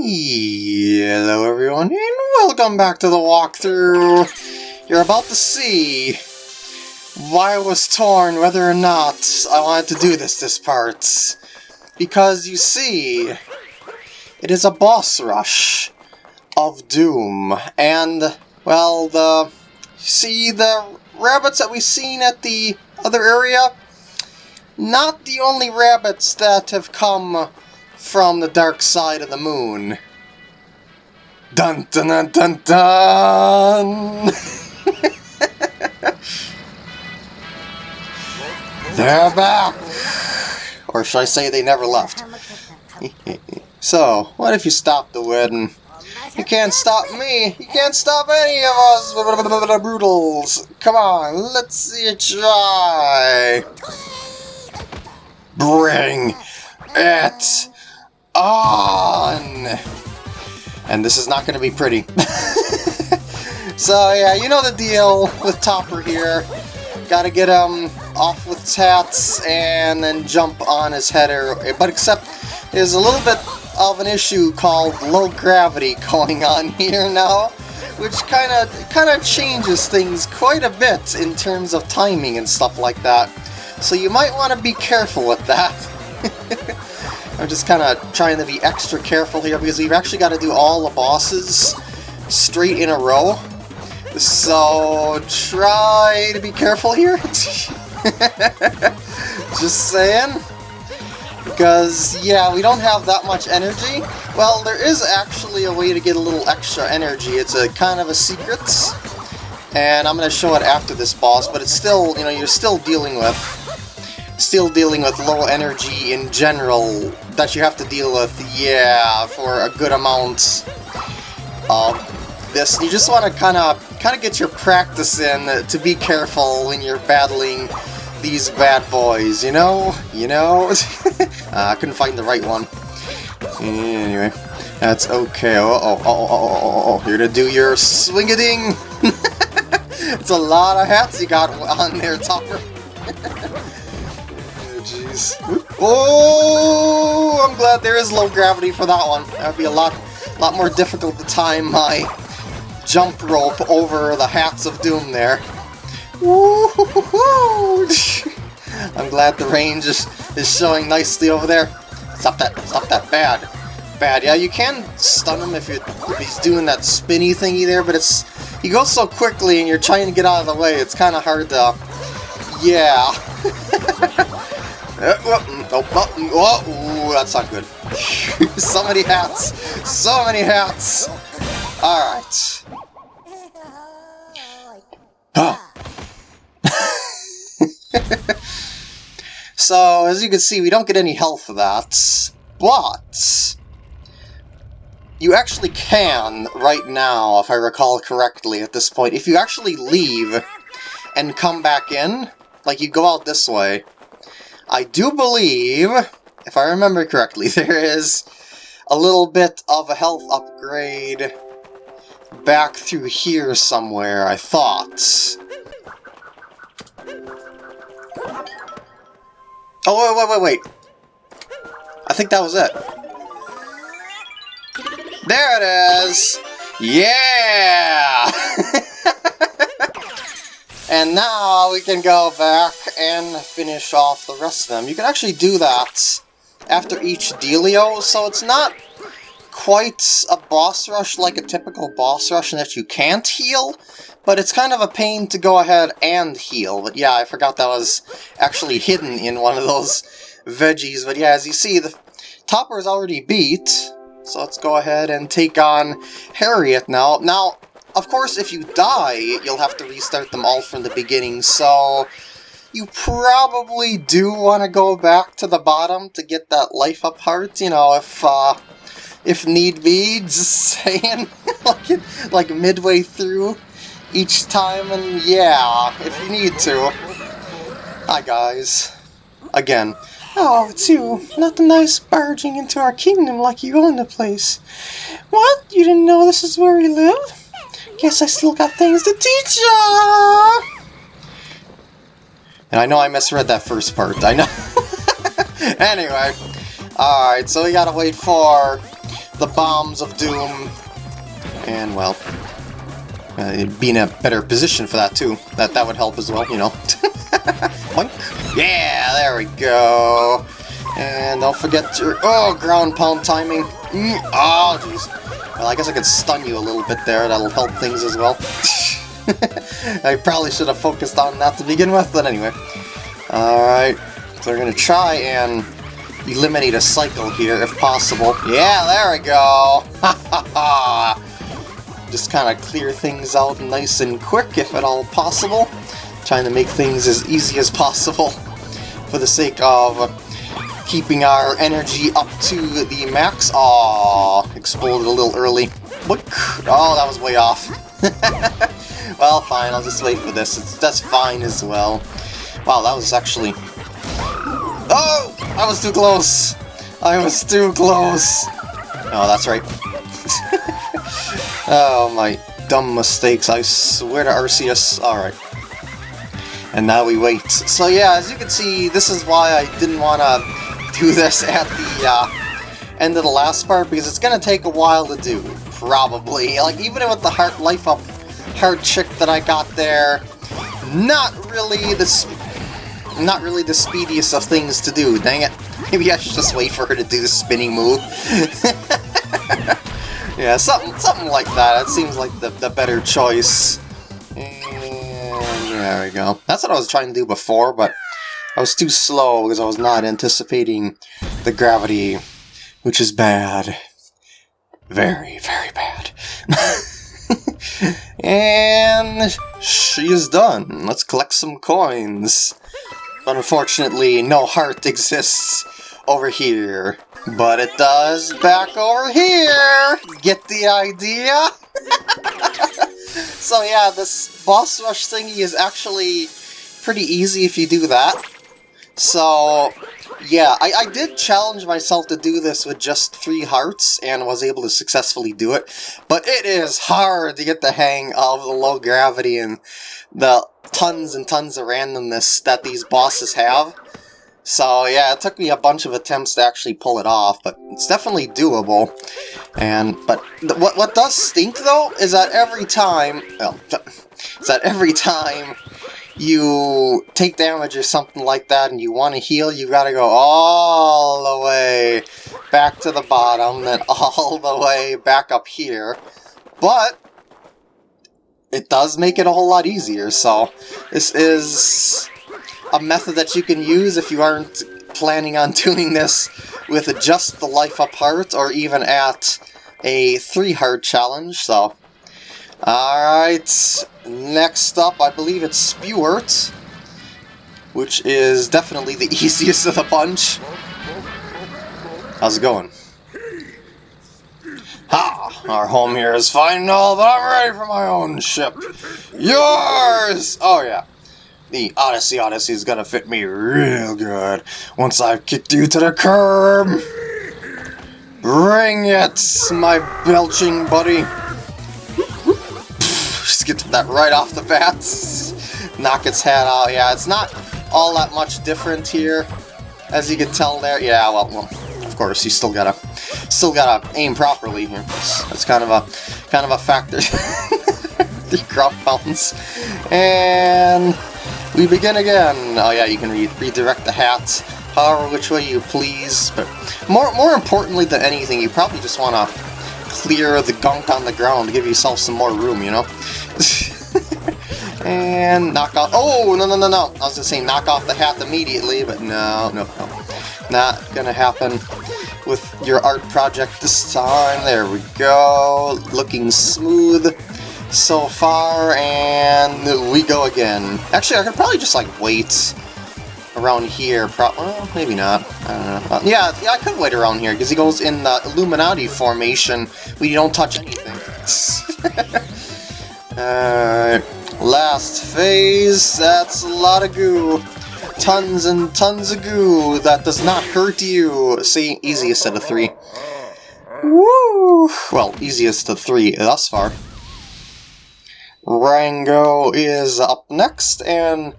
Hello everyone, and welcome back to the walkthrough! You're about to see why I was torn whether or not I wanted to do this this part. Because you see, it is a boss rush of Doom, and, well, the... See the rabbits that we've seen at the other area? Not the only rabbits that have come from the dark side of the moon. Dun dun dun dun dun! They're back! Or should I say they never left? so, what if you stop the wedding? You can't stop me! You can't stop any of us! Broodals! Come on, let's see you try! Bring it on! And this is not going to be pretty. so yeah, you know the deal with Topper here. Gotta get him off with hats and then jump on his header. But except there's a little bit of an issue called low gravity going on here now, which kind of kind of changes things quite a bit in terms of timing and stuff like that. So you might want to be careful with that. I'm just kind of trying to be extra careful here because we've actually got to do all the bosses straight in a row. So try to be careful here. just saying. Because, yeah, we don't have that much energy. Well, there is actually a way to get a little extra energy. It's a kind of a secret. And I'm going to show it after this boss, but it's still, you know, you're still dealing with still dealing with low energy in general that you have to deal with, yeah, for a good amount of this. You just want to kind of kind of get your practice in to be careful when you're battling these bad boys, you know? You know? uh, I couldn't find the right one. Anyway, that's okay. Oh, oh, oh, oh, oh, oh. You're gonna do your swing-a-ding! it's a lot of hats you got on there, Topper. jeez. Oh, I'm glad there is low gravity for that one. That would be a lot, lot more difficult to time my jump rope over the hats of doom there. I'm glad the range is, is showing nicely over there. Stop that, stop that, bad. Bad, yeah, you can stun him if, if he's doing that spinny thingy there, but it's he goes so quickly and you're trying to get out of the way, it's kind of hard to... Yeah. Oh, oh, oh, that's not good. so many hats! So many hats! Alright. so, as you can see, we don't get any health for that, but... You actually can, right now, if I recall correctly at this point, if you actually leave and come back in, like you go out this way, I do believe, if I remember correctly, there is a little bit of a health upgrade back through here somewhere, I thought. Oh, wait, wait, wait, wait. I think that was it. There it is! Yeah! And now we can go back and finish off the rest of them. You can actually do that after each dealio, so it's not quite a boss rush like a typical boss rush in that you can't heal, but it's kind of a pain to go ahead and heal. But yeah, I forgot that was actually hidden in one of those veggies. But yeah, as you see, the Topper is already beat, so let's go ahead and take on Harriet now. Now, of course, if you die, you'll have to restart them all from the beginning, so you probably do want to go back to the bottom to get that life up heart, you know, if, uh, if need be, just saying, like, like midway through each time, and yeah, if you need to. Hi, guys. Again. Oh, it's you. Not the nice barging into our kingdom like you own the place. What? You didn't know this is where we live? Guess I still got things to teach ya! And I know I misread that first part, I know. anyway, alright, so we gotta wait for the bombs of doom. And, well, uh, be in a better position for that, too. That, that would help as well, you know. Yeah, there we go. And don't forget your... Oh, ground pound timing. Mm, oh, jeez. Well, I guess I could stun you a little bit there. That'll help things as well. I probably should have focused on that to begin with, but anyway. Alright, so we're to try and eliminate a cycle here if possible. Yeah, there we go! Just kind of clear things out nice and quick if at all possible. Trying to make things as easy as possible for the sake of keeping our energy up to the max. Aww, exploded a little early. Oh, that was way off. well, fine, I'll just wait for this. It's, that's fine as well. Wow, that was actually... Oh! I was too close! I was too close! Oh, that's right. oh, my dumb mistakes. I swear to Arceus. Alright. And now we wait. So yeah, as you can see, this is why I didn't want to do this at the uh, end of the last part, because it's going to take a while to do, probably. Like, even with the heart life up heart chick that I got there, not really the not really the speediest of things to do, dang it. Maybe I should just wait for her to do the spinning move. yeah, something something like that. It seems like the, the better choice. And there we go. That's what I was trying to do before, but I was too slow because I was not anticipating the gravity, which is bad. Very, very bad. and she is done. Let's collect some coins. Unfortunately, no heart exists over here. But it does back over here! Get the idea? so yeah, this boss rush thingy is actually pretty easy if you do that. So, yeah, I, I did challenge myself to do this with just three hearts, and was able to successfully do it. But it is hard to get the hang of the low gravity and the tons and tons of randomness that these bosses have. So yeah, it took me a bunch of attempts to actually pull it off, but it's definitely doable. And but what what does stink though is that every time, well, is that every time you take damage or something like that and you want to heal, you gotta go all the way back to the bottom, then all the way back up here. But it does make it a whole lot easier, so this is a method that you can use if you aren't planning on doing this with just the life up heart or even at a three heart challenge, so alright next up I believe it's Spewart, which is definitely the easiest of the bunch how's it going? Ha! Our home here is fine and all, but I'm ready for my own ship. Yours! Oh, yeah. The Odyssey Odyssey is gonna fit me real good once I've kicked you to the curb. Bring it, my belching buddy. Get that right off the bat. Knock its head out. Yeah, it's not all that much different here, as you can tell there. Yeah, well, well of course, you still gotta still gotta aim properly here. That's, kind of a kind of a factor. the crop pounds. And we begin again. Oh yeah, you can re redirect the hats however which way you please. But more more importantly than anything, you probably just want to clear the gunk on the ground to give yourself some more room, you know? and knock off... Oh, no, no, no, no. I was going to say knock off the hat immediately, but no, no, no. Not gonna happen with your art project this time. There we go. Looking smooth so far, and we go again. Actually, I could probably just, like, wait around here. Pro well, maybe not. Uh, yeah, yeah, I could wait around here, because he goes in the Illuminati formation you don't touch anything. Alright. Last phase. That's a lot of goo tons and tons of goo that does not hurt you. See, easiest out of three. Woo! Well, easiest of three thus far. Rango is up next, and...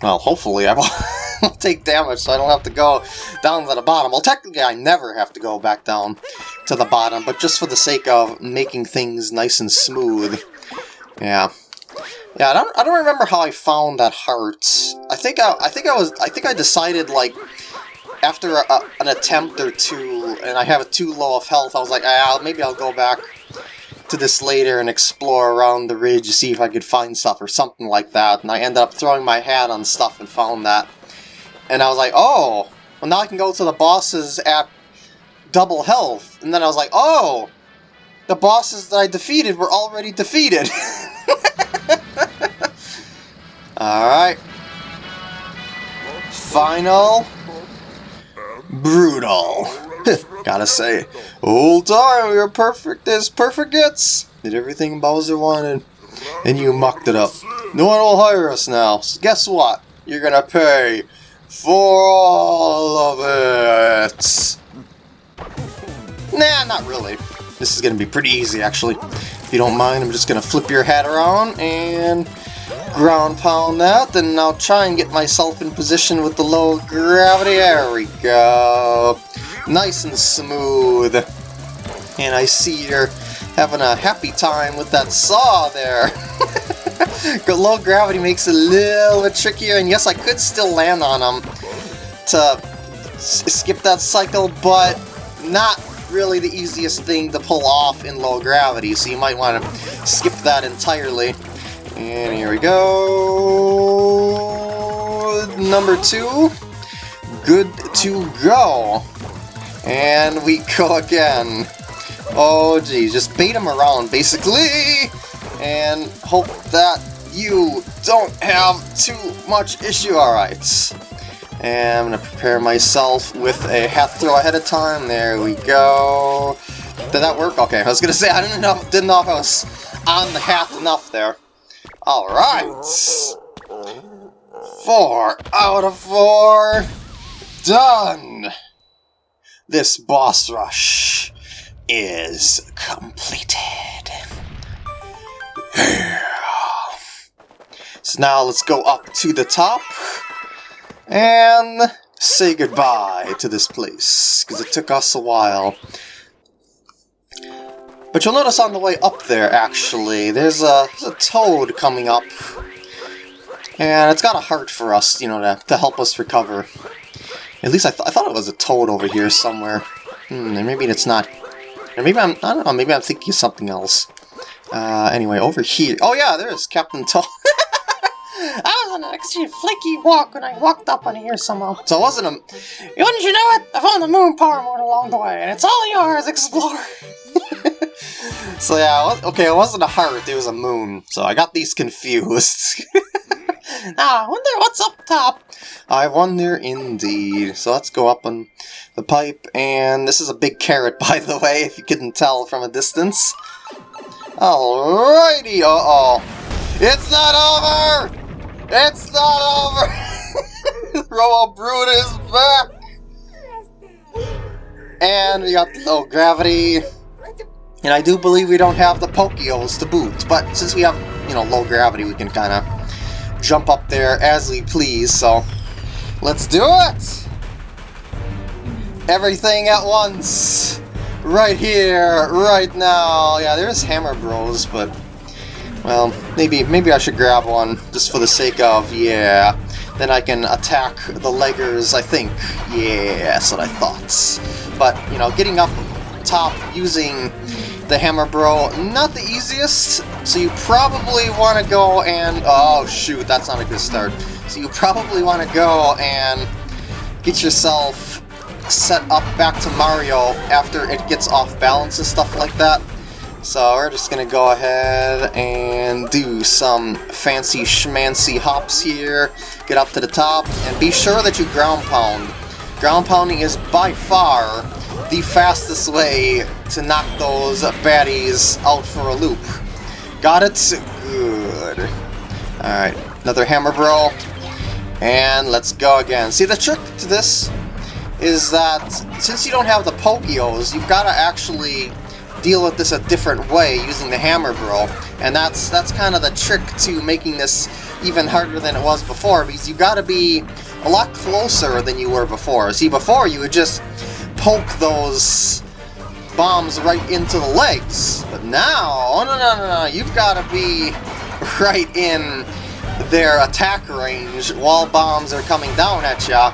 Well, hopefully I will take damage so I don't have to go down to the bottom. Well, technically I never have to go back down to the bottom, but just for the sake of making things nice and smooth. Yeah. Yeah, I don't, I don't remember how I found that heart. I think I, I think I was, I think I decided, like, after a, an attempt or two, and I have a too low of health, I was like, ah, maybe I'll go back to this later and explore around the ridge to see if I could find stuff or something like that. And I ended up throwing my hat on stuff and found that. And I was like, oh, well now I can go to the bosses at double health. And then I was like, oh, the bosses that I defeated were already defeated. Alright. Final. Brutal. Gotta say, old time, you're perfect as perfect gets. Did everything Bowser wanted, and you mucked it up. No one will hire us now, so guess what? You're gonna pay for all of it. Nah, not really. This is gonna be pretty easy, actually. If you don't mind, I'm just gonna flip your hat around and ground pound that, then I'll try and get myself in position with the low gravity. There we go. Nice and smooth. And I see you're having a happy time with that saw there. low gravity makes it a little bit trickier, and yes, I could still land on them to skip that cycle, but not really the easiest thing to pull off in low gravity, so you might want to skip that entirely. And here we go. Number two. Good to go. And we go again. Oh geez, just bait him around basically. And hope that you don't have too much issue. Alright. And I'm going to prepare myself with a hat throw ahead of time. There we go. Did that work? Okay, I was going to say, I didn't know, didn't know if I was on the hat enough there. Alright! Four out of four! Done! This boss rush is completed. So now let's go up to the top and say goodbye to this place, because it took us a while. But you'll notice on the way up there, actually, there's a, there's a toad coming up. And it's got a heart for us, you know, to, to help us recover. At least I, th I thought it was a toad over here somewhere. Hmm, maybe it's not. Or maybe I'm, I don't know, maybe I'm thinking of something else. Uh, anyway, over here. Oh yeah, there's Captain Toad. I was on an extremely flaky walk when I walked up on here somehow. So it wasn't a... Wouldn't you know it? I found the moon power mode along the way, and it's all yours, explore. so yeah, okay, it wasn't a heart, it was a moon. So I got these confused. ah, I wonder what's up top. I wonder indeed. So let's go up on the pipe, and this is a big carrot, by the way, if you couldn't tell from a distance. Alrighty, uh-oh. It's not over! It's not over! RoboBrood is back! And we got low gravity. And I do believe we don't have the Pokios to boot, but since we have, you know, low gravity, we can kind of jump up there as we please, so let's do it! Everything at once! Right here, right now! Yeah, there's Hammer Bros, but, well, maybe, maybe I should grab one, just for the sake of, yeah. Then I can attack the leggers, I think. Yeah, that's what I thought. But, you know, getting up top using the Hammer Bro, not the easiest, so you probably want to go and... Oh, shoot, that's not a good start. So you probably want to go and get yourself set up back to Mario after it gets off balance and stuff like that. So we're just to go ahead and do some fancy schmancy hops here, get up to the top, and be sure that you ground pound. Ground pounding is by far the fastest way to knock those baddies out for a loop. Got it? Good. Alright, another hammer bro. And let's go again. See, the trick to this is that since you don't have the Pokios, you've got to actually deal with this a different way using the hammer bro. And that's that's kind of the trick to making this even harder than it was before, because you've got to be a lot closer than you were before. See, before you would just poke those bombs right into the legs. But now, oh no, no, no, no, you've got to be right in their attack range while bombs are coming down at ya.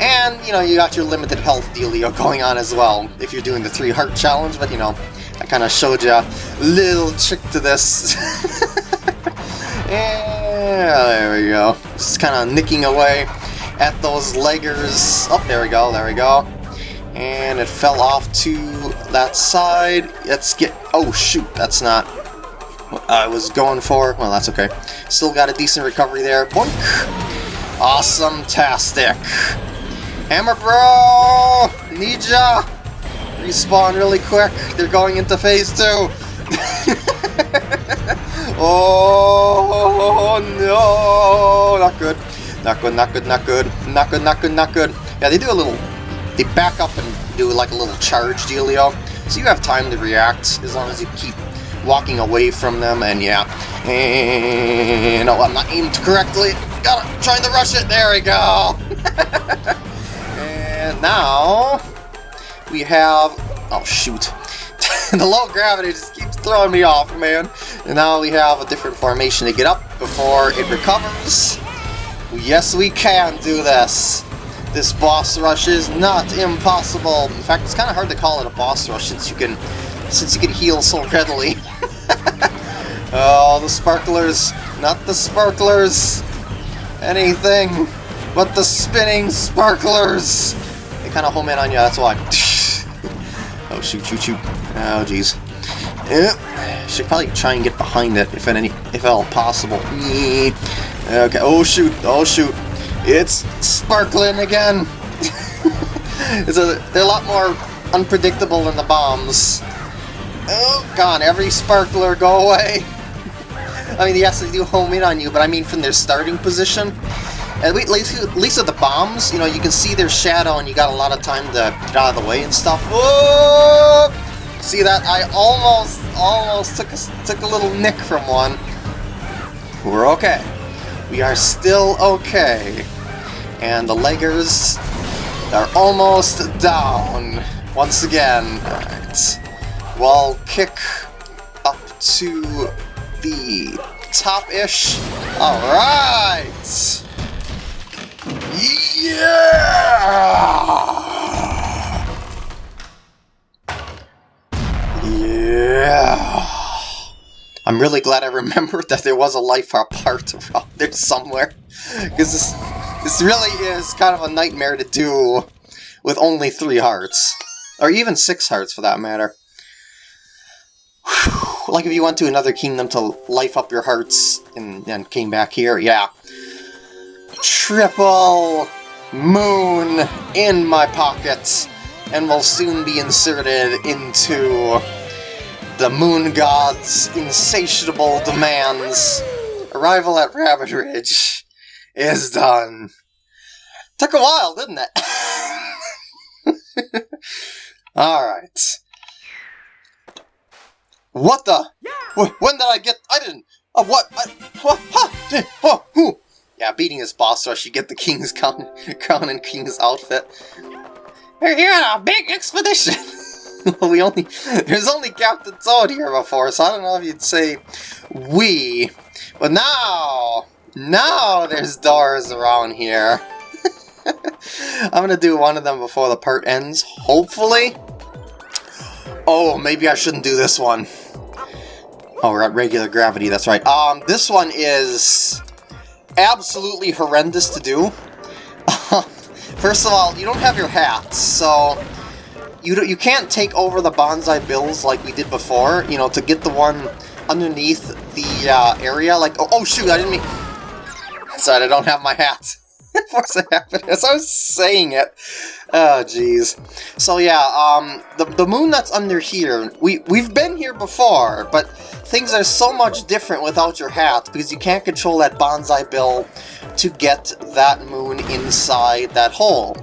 And, you know, you got your limited health dealio going on as well, if you're doing the three heart challenge, but you know, I kind of showed you a little trick to this. yeah, there we go. Just kind of nicking away at those leggers. Oh, there we go, there we go. And it fell off to that side. Let's get... Oh, shoot, that's not what I was going for. Well, that's okay. Still got a decent recovery there. Boink! Awesome-tastic. Hammer Bro! Ya! Respawn really quick. They're going into phase two. oh no! Not good. Not good, not good, not good. Not good, not good, not good. Yeah, they do a little... They back up and do like a little charge dealio. So you have time to react as long as you keep walking away from them, and yeah. And, no, I'm not aimed correctly. Gotta, trying to rush it. There we go. and now, we have... Oh, shoot. the low gravity just keeps throwing me off, man. And now we have a different formation to get up before it recovers. Yes, we can do this. This boss rush is not impossible. In fact, it's kind of hard to call it a boss rush since you can since you can heal so readily. oh, the sparklers. Not the sparklers. Anything but the spinning sparklers. Kind of home in on you, that's why. oh, shoot, shoot, shoot. Oh, jeez. Yeah. Should probably try and get behind it if any, if at all possible. Okay, oh shoot, oh shoot. It's sparkling again. it's a, they're a lot more unpredictable than the bombs. Oh, God, every sparkler, go away! I mean, yes, they do home in on you, but I mean from their starting position. At least, at least with the bombs, you know, you can see their shadow and you got a lot of time to get out of the way and stuff. See that? I almost, almost took a, took a little nick from one. We're okay. We are still okay. And the leggers are almost down. Once again. Alright. We'll kick up to the top-ish. Alright! Yeah! Yeah! I'm really glad I remembered that there was a life apart around there somewhere. Because this, this really is kind of a nightmare to do with only three hearts. Or even six hearts, for that matter. like if you went to another kingdom to life up your hearts and, and came back here, yeah. Triple moon in my pocket and will soon be inserted into the moon god's insatiable demands. Arrival at Rabbit Ridge is done. Took a while, didn't it? Alright. What the? When did I get? I didn't. Uh, what? I, what? Huh? Oh, who? Yeah, beating this boss so I should get the king's crown, crown and king's outfit. We're here on a big expedition. well, we only there's only Captain Toad here before, so I don't know if you'd say we, but now, now there's doors around here. I'm gonna do one of them before the part ends, hopefully. Oh, maybe I shouldn't do this one. Oh, we're at regular gravity, that's right. Um, this one is absolutely horrendous to do. First of all, you don't have your hats, so you you can't take over the Banzai Bills like we did before, you know, to get the one underneath the uh, area. Like, oh, oh shoot, I didn't mean... Sorry, I don't have my hat. Force of Happiness, I was saying it. Oh, jeez. So yeah, um, the, the moon that's under here, we, we've been here before, but things are so much different without your hat, because you can't control that Banzai Bill to get that moon inside that hole.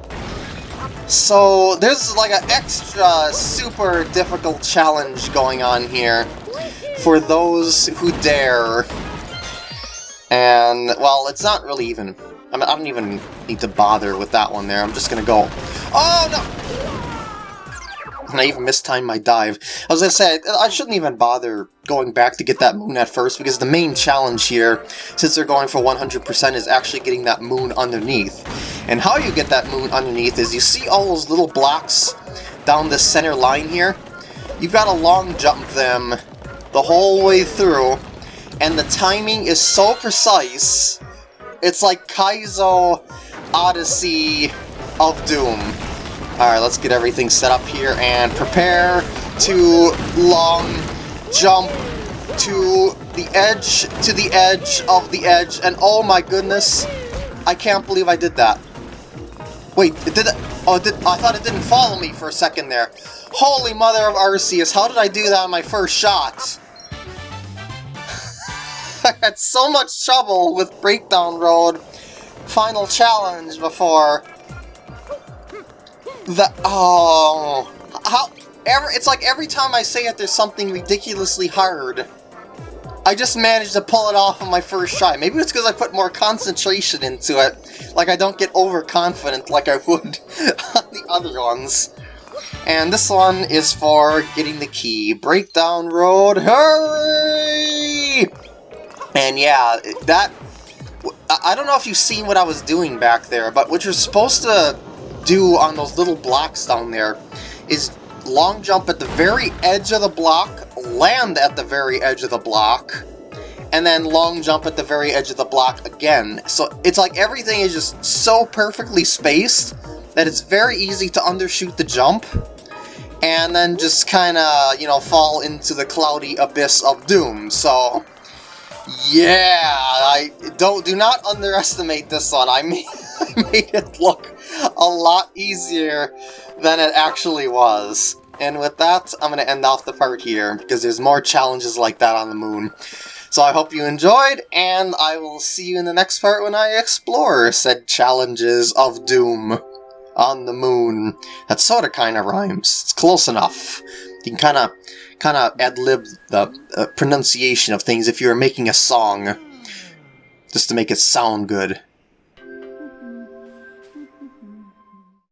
So there's like an extra super difficult challenge going on here for those who dare. And, well, it's not really even... I, mean, I don't even need to bother with that one there. I'm just gonna go... Oh, no! And I even mistimed my dive. As I was gonna say, I shouldn't even bother going back to get that moon at first, because the main challenge here, since they're going for 100%, is actually getting that moon underneath. And how you get that moon underneath is you see all those little blocks down the center line here? You've got to long jump them the whole way through, and the timing is so precise, it's like Kaizo Odyssey of Doom. Alright, let's get everything set up here and prepare to long jump to the edge, to the edge of the edge, and oh my goodness, I can't believe I did that. Wait, it did Oh, it did, I thought it didn't follow me for a second there. Holy mother of Arceus, how did I do that on my first shot? I had so much trouble with Breakdown Road Final Challenge before. The oh, how ever? It's like every time I say it, there's something ridiculously hard. I just managed to pull it off on my first try. Maybe it's because I put more concentration into it. Like I don't get overconfident like I would on the other ones. And this one is for getting the key. Breakdown Road, hurry! And yeah, that... I don't know if you've seen what I was doing back there, but what you're supposed to do on those little blocks down there is long jump at the very edge of the block, land at the very edge of the block, and then long jump at the very edge of the block again. So it's like everything is just so perfectly spaced that it's very easy to undershoot the jump and then just kind of, you know, fall into the cloudy abyss of doom. So, yeah, I don't do not underestimate this one. I made, I made it look a lot easier than it actually was. And with that, I'm going to end off the part here, because there's more challenges like that on the moon. So I hope you enjoyed, and I will see you in the next part when I explore said challenges of doom on the moon. That sort of kind of rhymes. It's close enough. You can kind of ad-lib the uh, pronunciation of things if you were making a song, just to make it sound good.